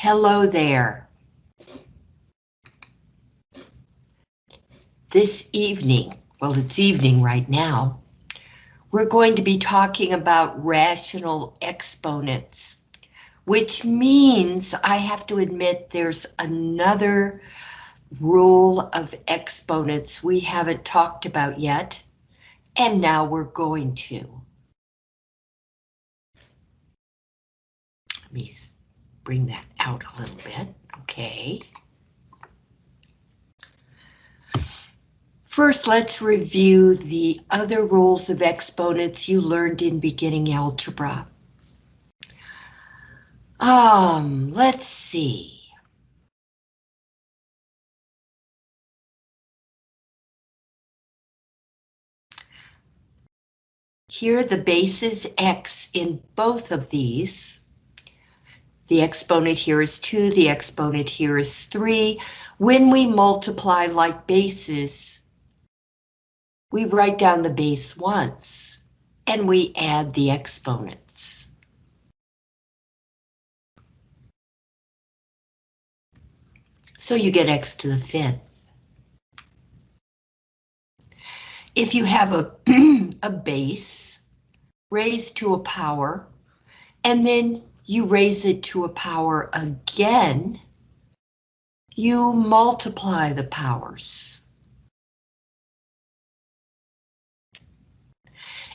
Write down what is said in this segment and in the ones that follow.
Hello there. This evening, well, it's evening right now, we're going to be talking about rational exponents, which means I have to admit there's another rule of exponents we haven't talked about yet, and now we're going to. Let me bring that out a little bit, okay. First, let's review the other rules of exponents you learned in beginning algebra. Um, let's see. Here the base is x in both of these. The exponent here is 2, the exponent here is 3. When we multiply like bases, we write down the base once, and we add the exponents. So you get x to the fifth. If you have a, a base raised to a power, and then you raise it to a power again, you multiply the powers.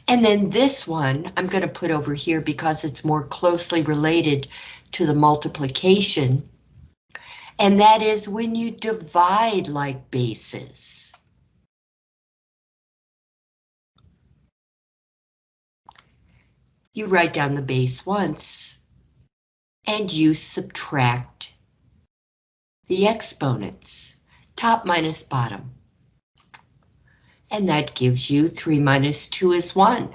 And then this one I'm going to put over here because it's more closely related to the multiplication. And that is when you divide like bases. You write down the base once and you subtract the exponents, top minus bottom and that gives you 3 minus 2 is 1.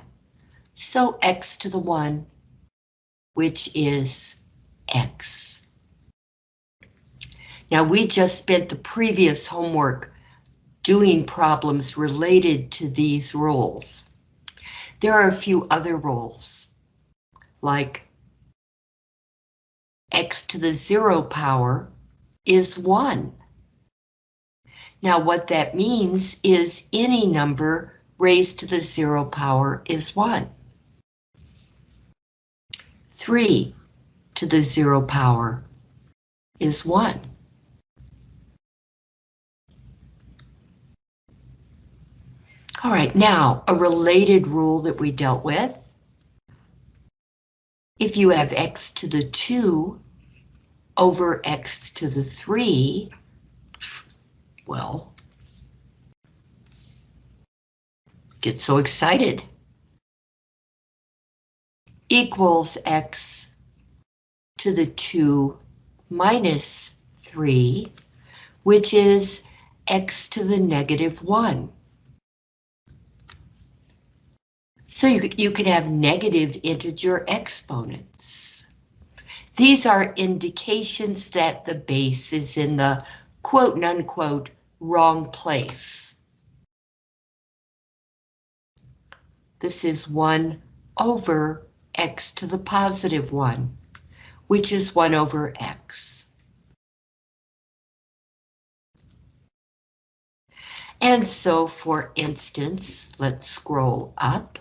So x to the 1, which is x. Now we just spent the previous homework doing problems related to these rules. There are a few other rules, like x to the zero power is 1. Now what that means is any number raised to the zero power is 1. 3 to the zero power is 1. All right, now a related rule that we dealt with. If you have x to the 2 over x to the 3, well, get so excited. Equals x to the 2 minus 3, which is x to the negative 1. So you, you could have negative integer exponents. These are indications that the base is in the quote and unquote wrong place. This is 1 over x to the positive 1, which is 1 over x. And so, for instance, let's scroll up.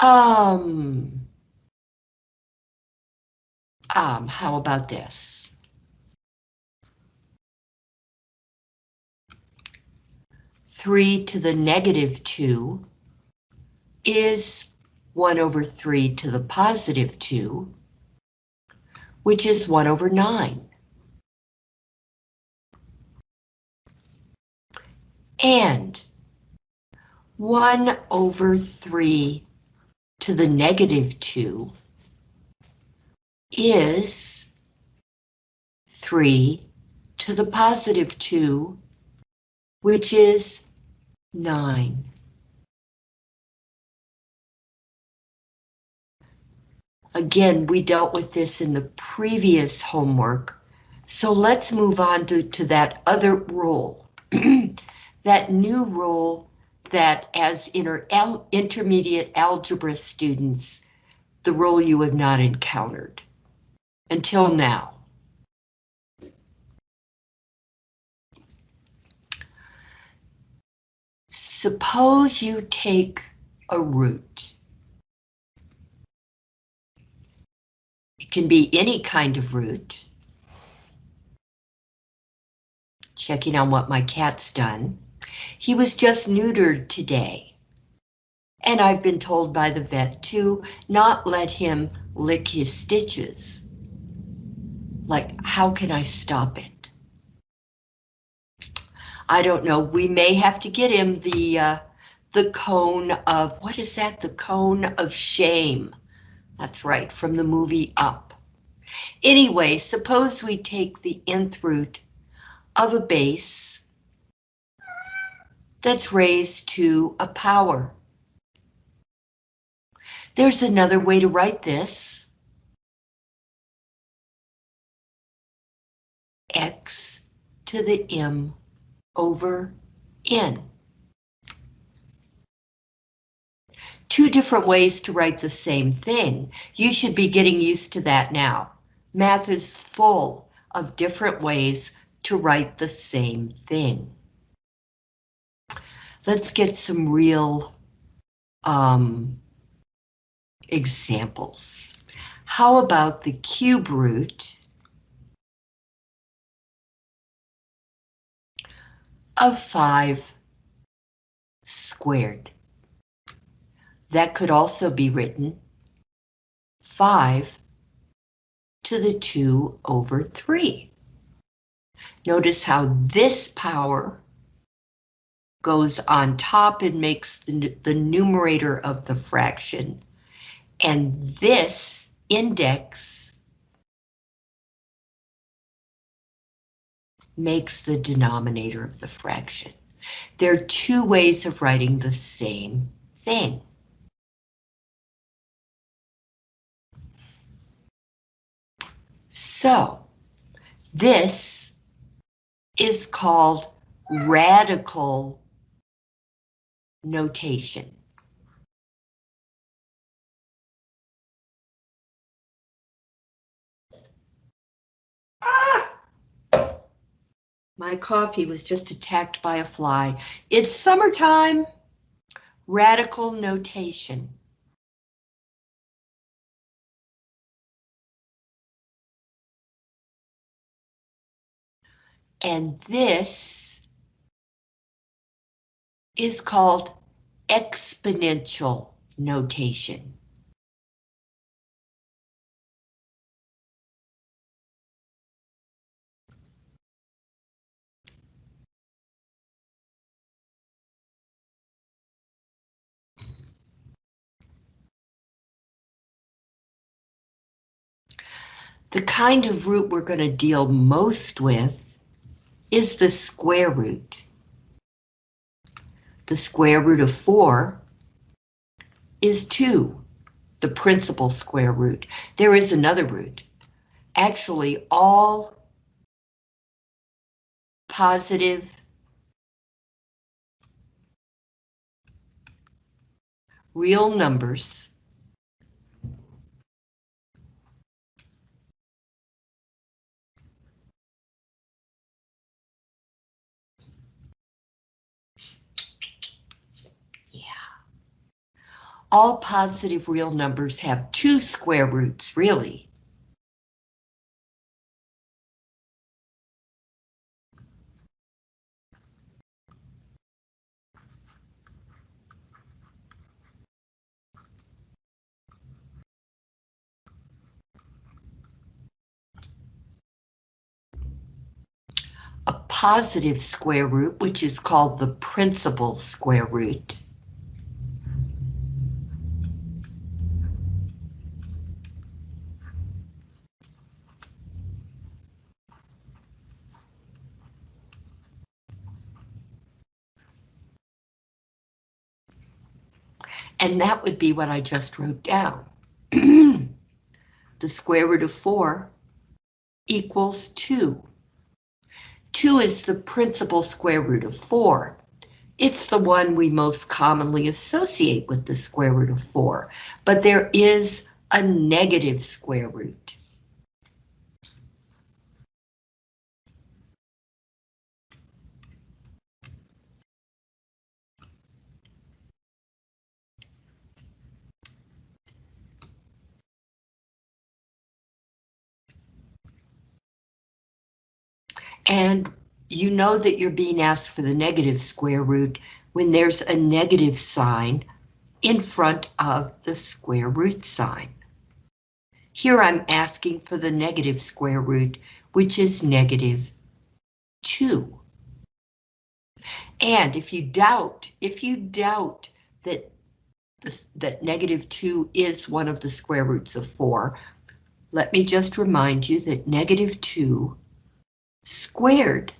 Um, um, how about this? 3 to the negative 2 is 1 over 3 to the positive 2, which is 1 over 9. And 1 over 3 to the negative 2 is 3 to the positive 2, which is 9. Again, we dealt with this in the previous homework, so let's move on to, to that other rule. that new rule that as inter intermediate algebra students, the role you have not encountered. until now. Suppose you take a root. It can be any kind of root. Checking on what my cat's done. He was just neutered today. And I've been told by the vet to not let him lick his stitches. Like, how can I stop it? I don't know. We may have to get him the uh, the cone of, what is that? The cone of shame. That's right, from the movie Up. Anyway, suppose we take the nth root of a base that's raised to a power. There's another way to write this. X to the M over N. Two different ways to write the same thing. You should be getting used to that now. Math is full of different ways to write the same thing. Let's get some real um, examples. How about the cube root of 5 squared? That could also be written 5 to the 2 over 3. Notice how this power goes on top and makes the, the numerator of the fraction. And this index makes the denominator of the fraction. There are two ways of writing the same thing. So, this is called radical notation. Ah! My coffee was just attacked by a fly. It's summertime. Radical notation. And this is called exponential notation. The kind of root we're going to deal most with is the square root. The square root of 4 is 2, the principal square root. There is another root. Actually, all positive real numbers all positive real numbers have two square roots, really. A positive square root, which is called the principal square root. And that would be what I just wrote down. the square root of 4 equals 2. 2 is the principal square root of 4. It's the one we most commonly associate with the square root of 4, but there is a negative square root. And you know that you're being asked for the negative square root when there's a negative sign in front of the square root sign. Here I'm asking for the negative square root, which is negative 2. And if you doubt, if you doubt that this, that negative 2 is one of the square roots of 4, let me just remind you that negative 2 squared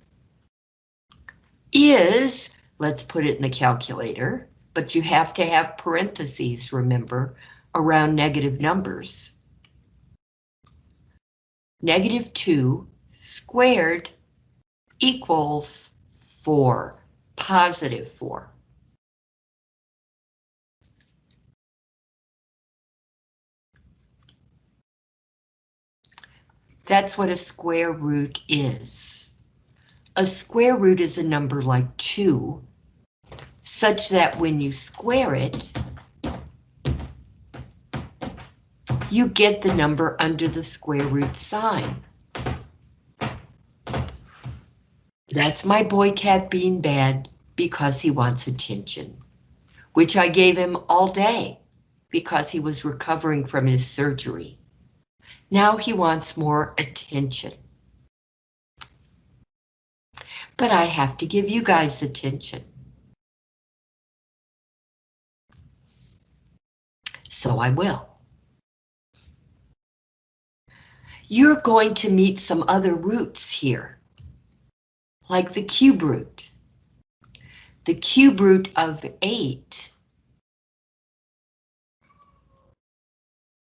is, let's put it in the calculator, but you have to have parentheses, remember, around negative numbers. Negative 2 squared equals 4, positive 4. That's what a square root is. A square root is a number like 2, such that when you square it, you get the number under the square root sign. That's my boy cat being bad because he wants attention, which I gave him all day because he was recovering from his surgery. Now he wants more attention. But I have to give you guys attention. So I will. You're going to meet some other roots here, like the cube root. The cube root of 8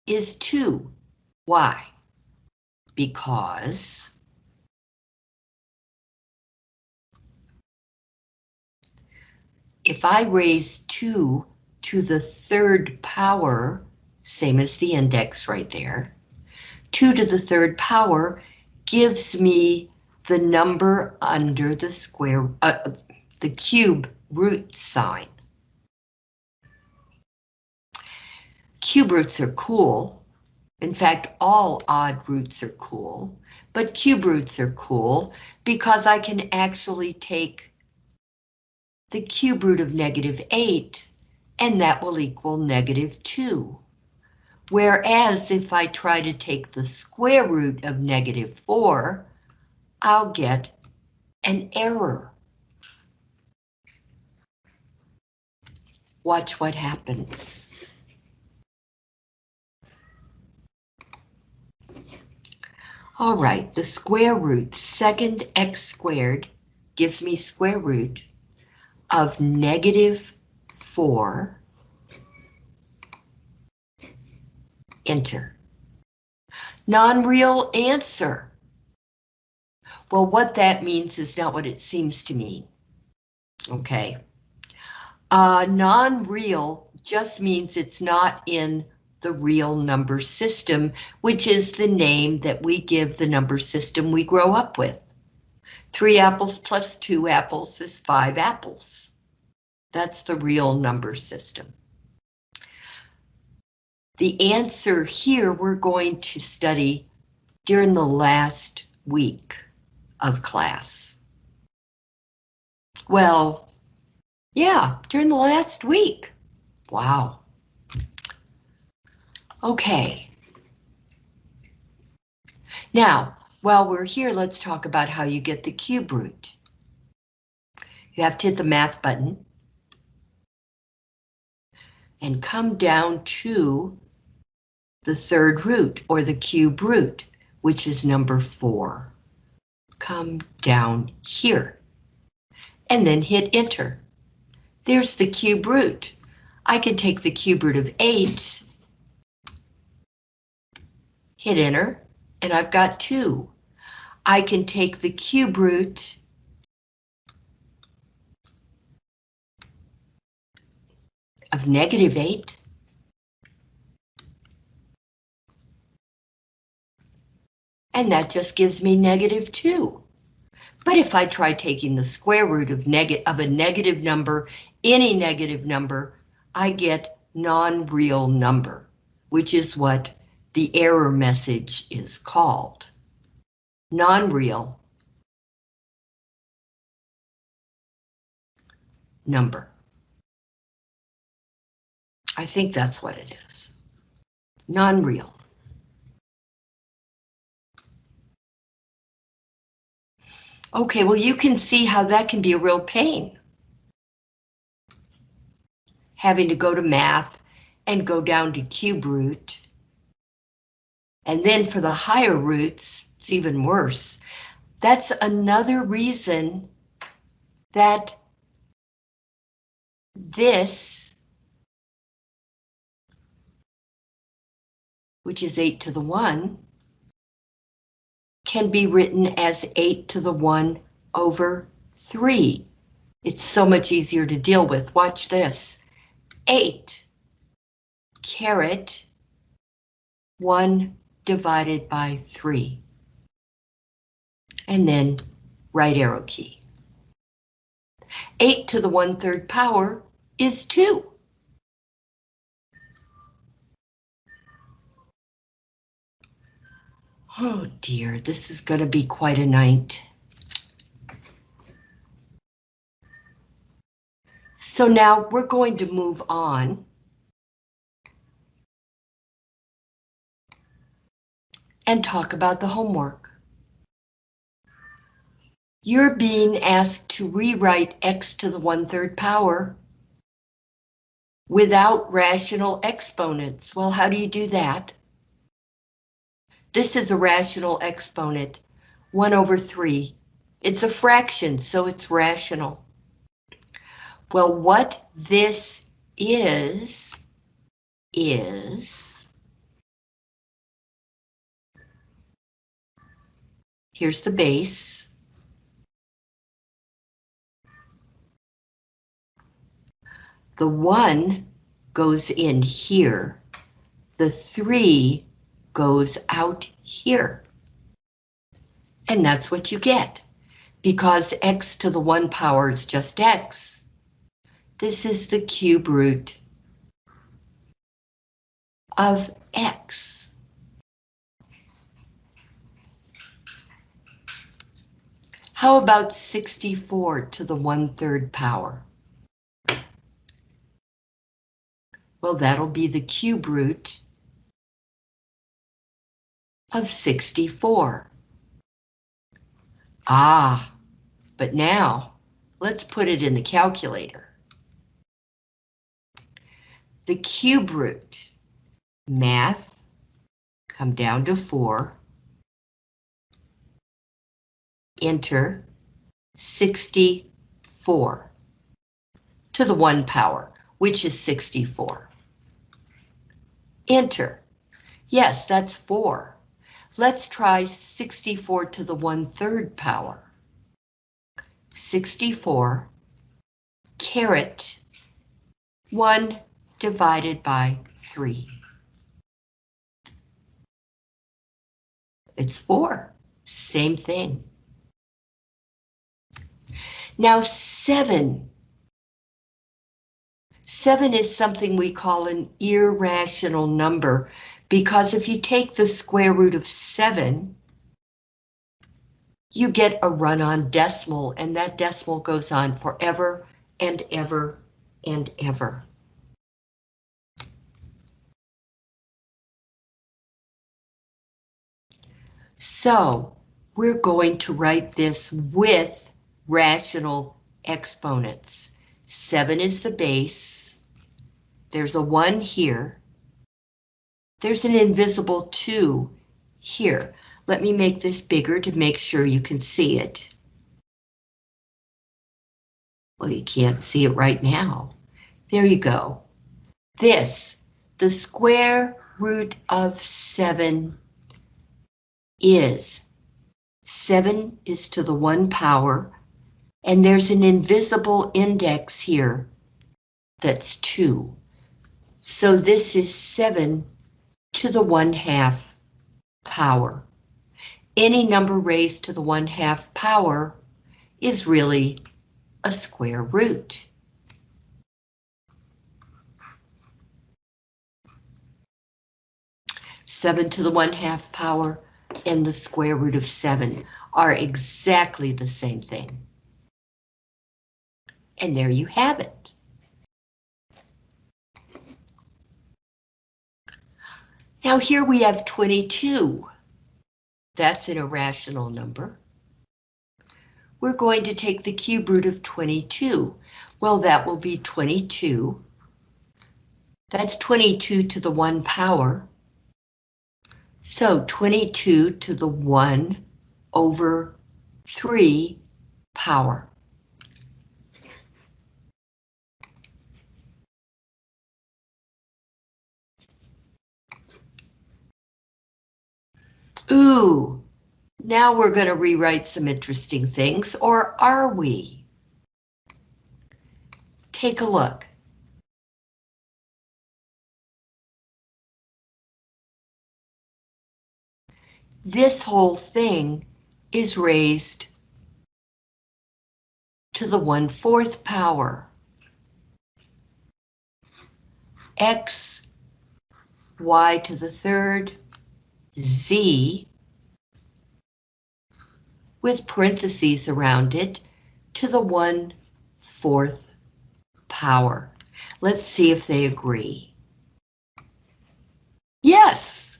is 2. Why? Because if I raise 2 to the third power, same as the index right there, 2 to the third power gives me the number under the square, uh, the cube root sign. Cube roots are cool in fact, all odd roots are cool, but cube roots are cool because I can actually take the cube root of negative 8 and that will equal negative 2. Whereas if I try to take the square root of negative 4, I'll get an error. Watch what happens. All right, the square root, second x squared, gives me square root of negative 4. Enter. Non-real answer. Well, what that means is not what it seems to mean. Okay. Uh, Non-real just means it's not in the real number system, which is the name that we give the number system we grow up with. Three apples plus two apples is five apples. That's the real number system. The answer here we're going to study during the last week of class. Well, yeah, during the last week. Wow. Okay. Now, while we're here, let's talk about how you get the cube root. You have to hit the math button and come down to the third root or the cube root, which is number four. Come down here and then hit enter. There's the cube root. I can take the cube root of eight hit enter, and I've got two. I can take the cube root of negative 8 and that just gives me negative 2. But if I try taking the square root of, of a negative number, any negative number, I get non-real number, which is what the error message is called. Non-real number. I think that's what it is. Non-real. Okay, well, you can see how that can be a real pain. Having to go to math and go down to cube root and then for the higher roots, it's even worse. That's another reason that this, which is 8 to the 1, can be written as 8 to the 1 over 3. It's so much easier to deal with. Watch this. 8 caret 1 divided by 3. And then right arrow key. 8 to the 1 3rd power is 2. Oh dear, this is going to be quite a night. So now we're going to move on. And talk about the homework. You're being asked to rewrite x to the 1 3rd power without rational exponents. Well, how do you do that? This is a rational exponent, 1 over 3. It's a fraction, so it's rational. Well, what this is, is... Here's the base. The 1 goes in here. The 3 goes out here. And that's what you get, because x to the 1 power is just x. This is the cube root of x. How about 64 to the 1 3rd power? Well, that'll be the cube root of 64. Ah, but now let's put it in the calculator. The cube root, math, come down to 4, enter 64 to the 1 power, which is 64. Enter. Yes, that's 4. Let's try 64 to the 1 3rd power. 64 caret 1 divided by 3. It's 4. Same thing. Now 7. 7 is something we call an irrational number because if you take the square root of 7, you get a run-on decimal, and that decimal goes on forever and ever and ever. So we're going to write this with rational exponents. 7 is the base. There's a 1 here. There's an invisible 2 here. Let me make this bigger to make sure you can see it. Well, you can't see it right now. There you go. This, the square root of 7 is 7 is to the 1 power, and there's an invisible index here that's 2. So this is 7 to the 1 half power. Any number raised to the 1 half power is really a square root. Seven to the one half power and the square root of seven are exactly the same thing. And there you have it. Now here we have 22. That's an irrational number. We're going to take the cube root of 22. Well, that will be 22. That's 22 to the 1 power. So 22 to the 1 over 3 power. Ooh, now we're going to rewrite some interesting things, or are we? Take a look. This whole thing is raised to the 1 4th power. X, Y to the third, Z with parentheses around it to the 1 4th power. Let's see if they agree. Yes,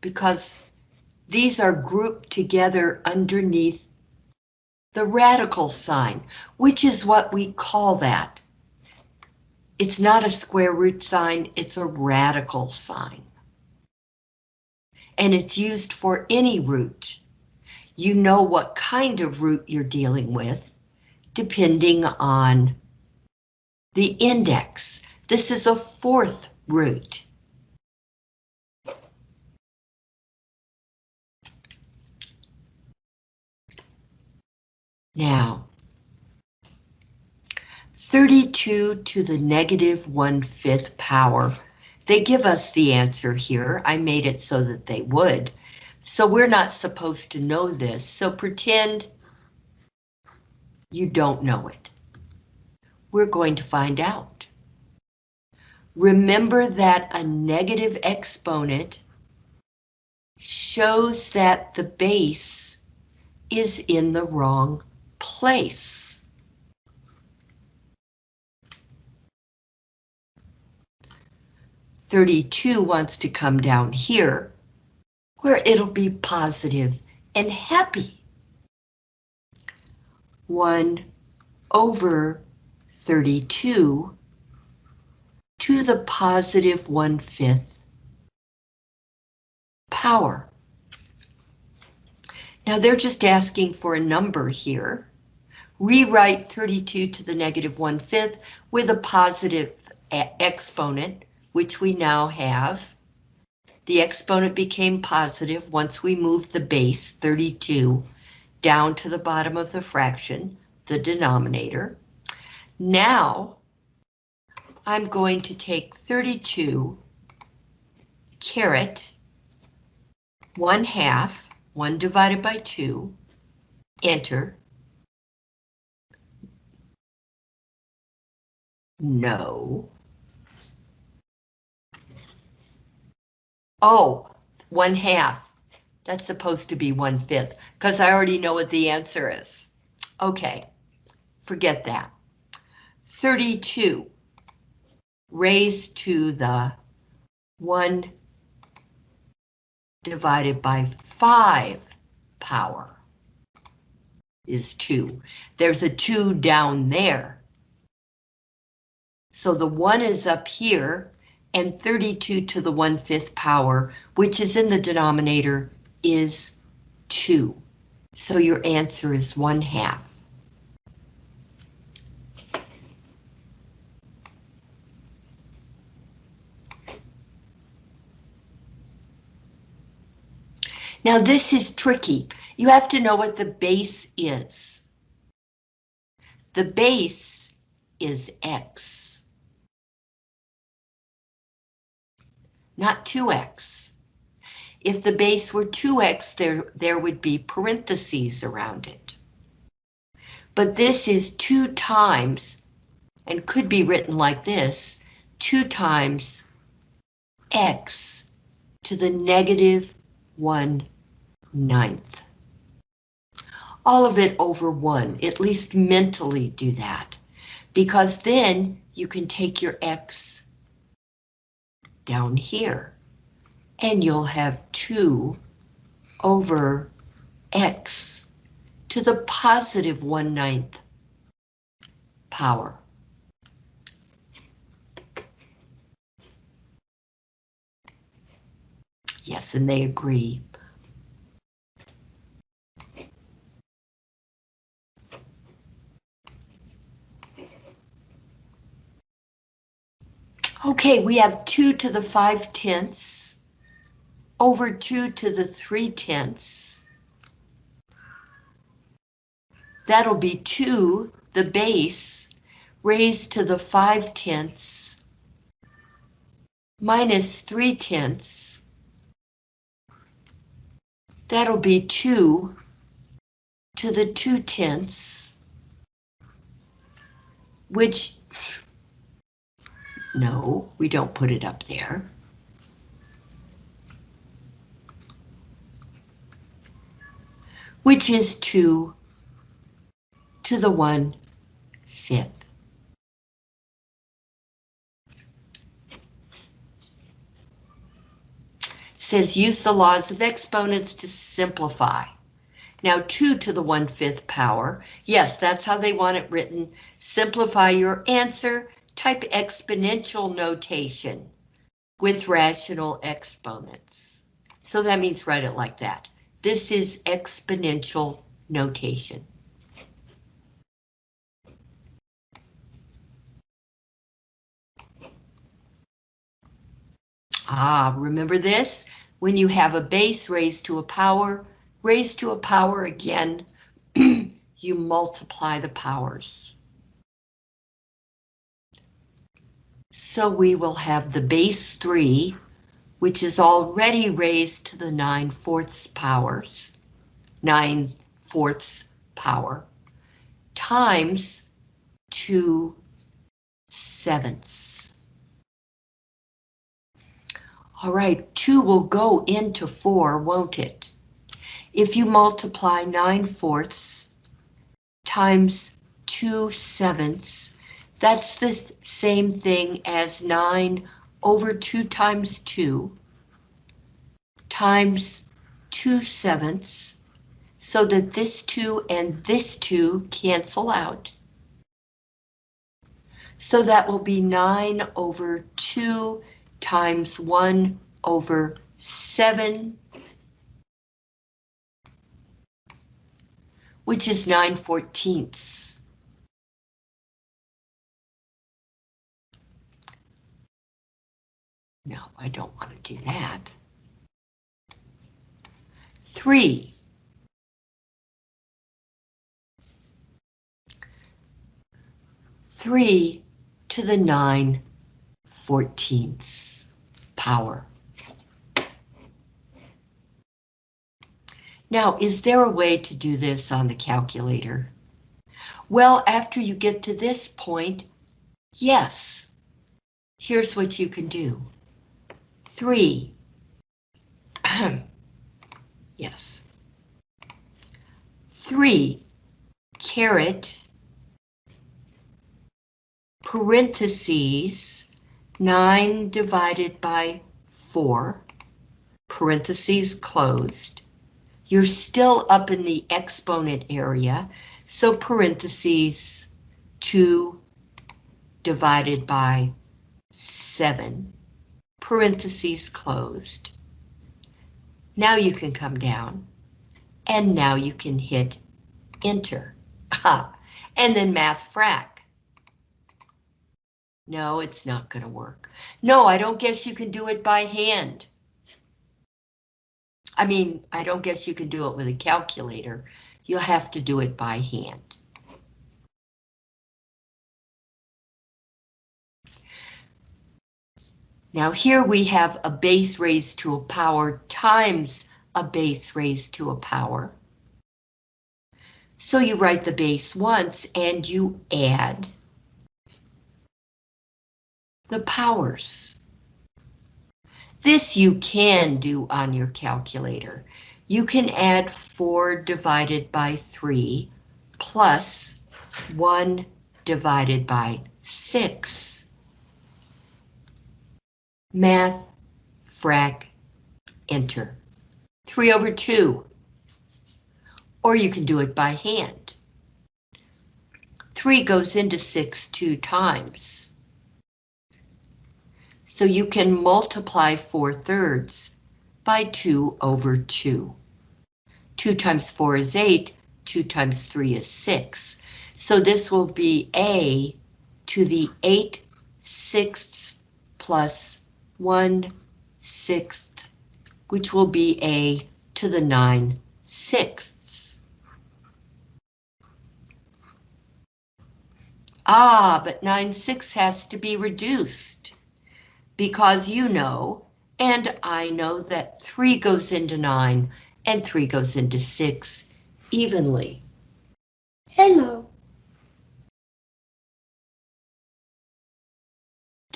because these are grouped together underneath the radical sign, which is what we call that. It's not a square root sign, it's a radical sign and it's used for any root. You know what kind of root you're dealing with, depending on the index. This is a fourth root. Now, 32 to the negative 1 fifth power they give us the answer here. I made it so that they would. So we're not supposed to know this. So pretend you don't know it. We're going to find out. Remember that a negative exponent shows that the base is in the wrong place. 32 wants to come down here, where it'll be positive and happy. 1 over 32 to the positive 1 fifth power. Now they're just asking for a number here. Rewrite 32 to the negative 1 fifth with a positive exponent which we now have. The exponent became positive once we moved the base 32 down to the bottom of the fraction, the denominator. Now, I'm going to take 32 caret 1 half, 1 divided by 2, enter. No. Oh, one half. That's supposed to be one fifth, because I already know what the answer is. Okay, forget that. 32 raised to the 1 divided by 5 power is 2. There's a 2 down there. So the 1 is up here, and 32 to the 1 5th power, which is in the denominator, is 2. So your answer is 1 half. Now this is tricky. You have to know what the base is. The base is X. not 2x. If the base were 2x, there, there would be parentheses around it. But this is 2 times, and could be written like this, 2 times x to the negative 1 ninth. all of it over 1. At least mentally do that. Because then you can take your x down here. And you'll have 2 over x to the positive 1 ninth power. Yes, and they agree. Okay, we have 2 to the 5 tenths over 2 to the 3 tenths. That'll be 2, the base, raised to the 5 tenths minus 3 tenths. That'll be 2 to the 2 tenths, which no, we don't put it up there. Which is 2 to the 1 fifth. Says use the laws of exponents to simplify. Now 2 to the 1 fifth power, yes, that's how they want it written. Simplify your answer type exponential notation with rational exponents. So that means write it like that. This is exponential notation. Ah, remember this? When you have a base raised to a power, raised to a power again, you multiply the powers. So we will have the base 3, which is already raised to the 9 fourths powers, 9 fourths power, times 2 sevenths. All right, 2 will go into 4, won't it? If you multiply 9 fourths times 2 sevenths, that's the same thing as 9 over 2 times 2 times 2 sevenths so that this 2 and this 2 cancel out. So that will be 9 over 2 times 1 over 7, which is 9 fourteenths. No, I don't want to do that. Three. Three to the nine fourteenths power. Now, is there a way to do this on the calculator? Well, after you get to this point, yes. Here's what you can do. Three. yes. Three caret parentheses 9 divided by 4, parentheses closed. You're still up in the exponent area, so parentheses 2 divided by 7 parentheses closed. Now you can come down, and now you can hit enter. and then math frac. No, it's not going to work. No, I don't guess you can do it by hand. I mean, I don't guess you can do it with a calculator. You'll have to do it by hand. Now here we have a base raised to a power times a base raised to a power. So you write the base once and you add the powers. This you can do on your calculator. you can add 4 divided by 3 plus 1 divided by 6. Math, frac, enter. 3 over 2. Or you can do it by hand. 3 goes into 6 two times. So you can multiply 4 thirds by 2 over 2. 2 times 4 is 8, 2 times 3 is 6. So this will be A to the 8 sixths plus 1 sixth, which will be A to the 9 sixths. Ah, but 9 sixths has to be reduced because you know and I know that 3 goes into 9 and 3 goes into 6 evenly. Hello.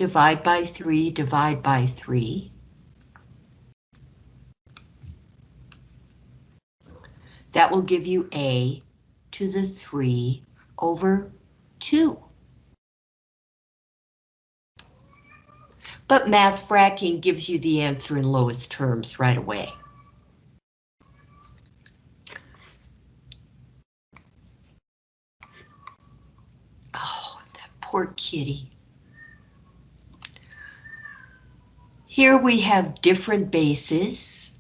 Divide by 3, divide by 3. That will give you A to the 3 over 2. but math fracking gives you the answer in lowest terms right away. Oh, that poor kitty. Here we have different bases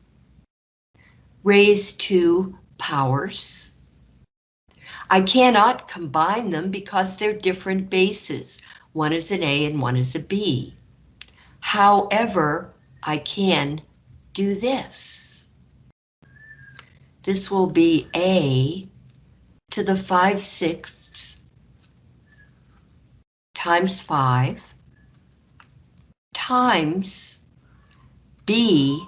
raised to powers. I cannot combine them because they're different bases. One is an A and one is a B. However, I can do this. This will be A to the 5 sixths times 5 times B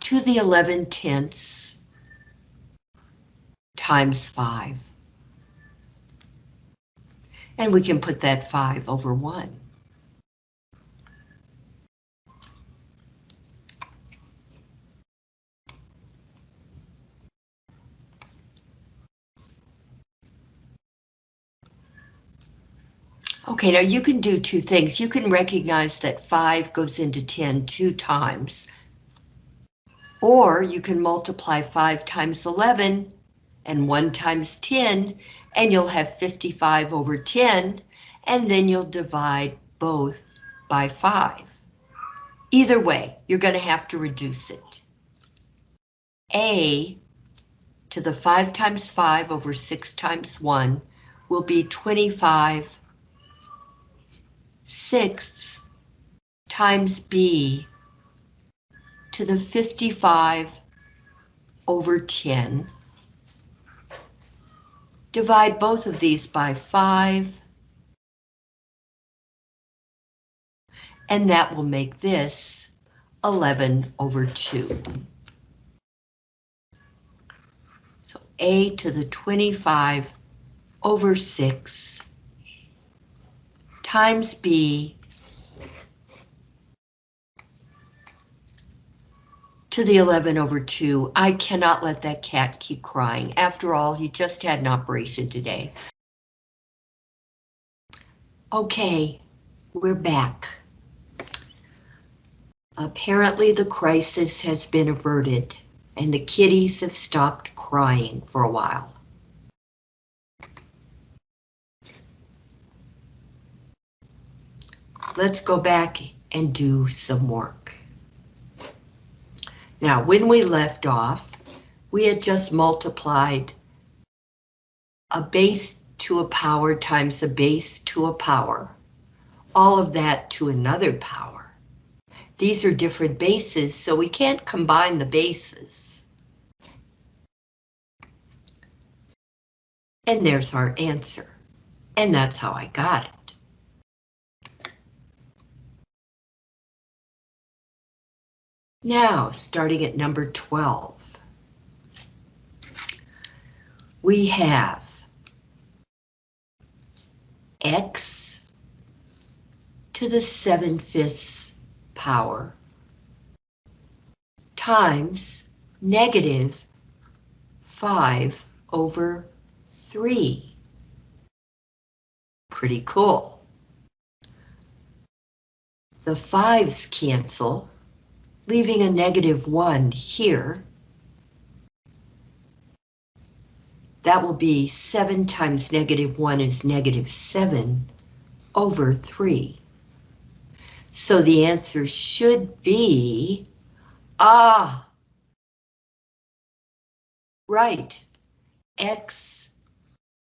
to the 11 tenths times 5. And we can put that 5 over 1. Okay, now you can do two things. You can recognize that 5 goes into 10 two times. Or you can multiply 5 times 11 and 1 times 10, and you'll have 55 over 10, and then you'll divide both by 5. Either way, you're going to have to reduce it. A to the 5 times 5 over 6 times 1 will be 25 sixths times b to the 55 over 10. Divide both of these by 5. And that will make this 11 over 2. So a to the 25 over 6 times B to the 11 over 2. I cannot let that cat keep crying. After all, he just had an operation today. Okay, we're back. Apparently the crisis has been averted and the kitties have stopped crying for a while. Let's go back and do some work. Now, when we left off, we had just multiplied a base to a power times a base to a power, all of that to another power. These are different bases, so we can't combine the bases. And there's our answer. And that's how I got it. Now, starting at number 12, we have x to the 7 fifths power times negative 5 over 3. Pretty cool. The 5's cancel, leaving a negative 1 here. That will be 7 times negative 1 is negative 7 over 3. So the answer should be, ah, right, x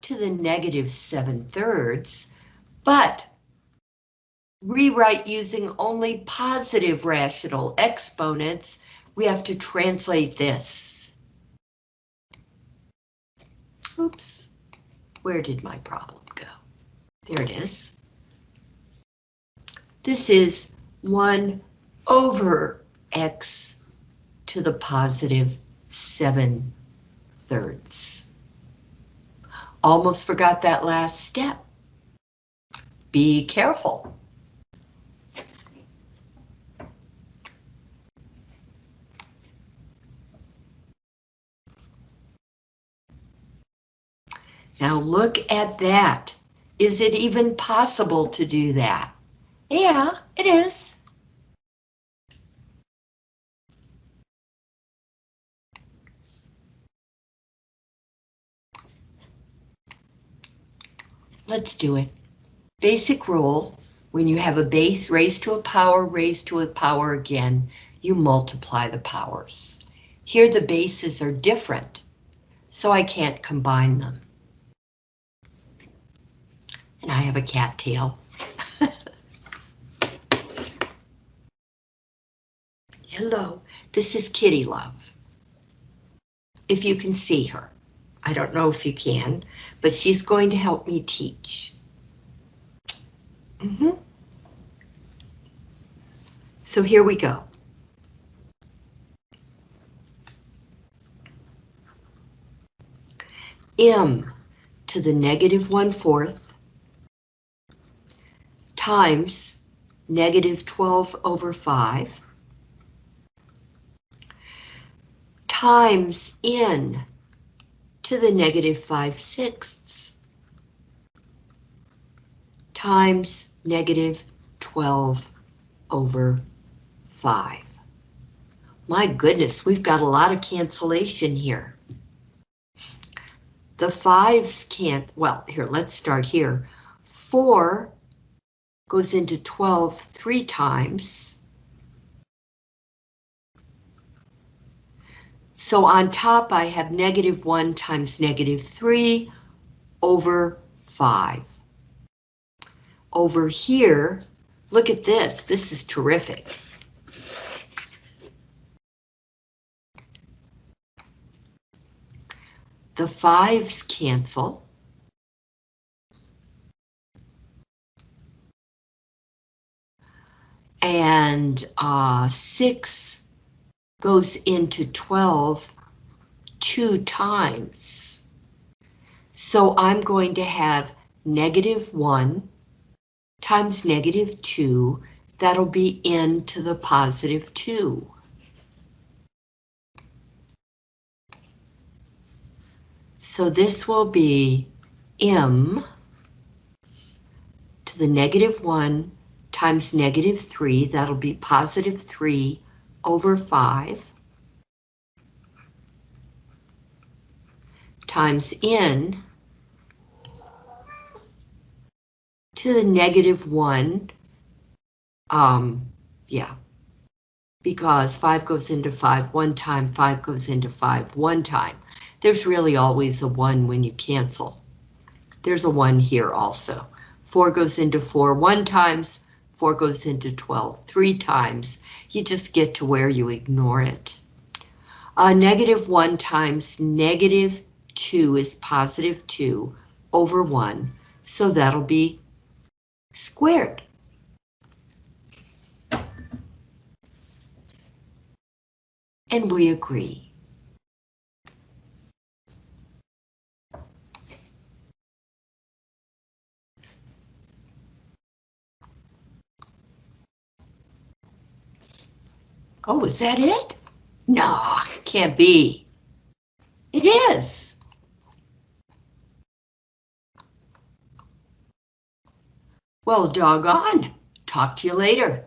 to the negative 7 thirds, but rewrite using only positive rational exponents, we have to translate this. Oops, where did my problem go? There it is. This is 1 over x to the positive 7 thirds. Almost forgot that last step. Be careful. Now look at that. Is it even possible to do that? Yeah, it is. Let's do it. Basic rule, when you have a base raised to a power raised to a power again, you multiply the powers. Here the bases are different, so I can't combine them. I have a cat tail. Hello, this is Kitty Love. If you can see her. I don't know if you can, but she's going to help me teach. Mm -hmm. So here we go. M to the negative one-fourth times negative 12 over 5 times n to the negative 5 sixths times negative 12 over 5. My goodness, we've got a lot of cancellation here. The fives can't, well, here, let's start here. 4 goes into 12 three times. So on top I have negative 1 times negative 3 over 5. Over here, look at this, this is terrific. The fives cancel. And uh, 6 goes into 12 two times. So I'm going to have negative 1 times negative 2, that'll be n to the positive 2. So this will be m to the negative 1 times negative 3, that'll be positive 3 over 5 times n to the negative 1. Um, yeah, because 5 goes into 5 one time, 5 goes into 5 one time. There's really always a 1 when you cancel. There's a 1 here also. 4 goes into 4 one times, 4 goes into 12 three times. You just get to where you ignore it. Uh, negative 1 times negative 2 is positive 2 over 1, so that'll be squared. And we agree. Oh, is that it? No, can't be. It is. Well, doggone. Talk to you later.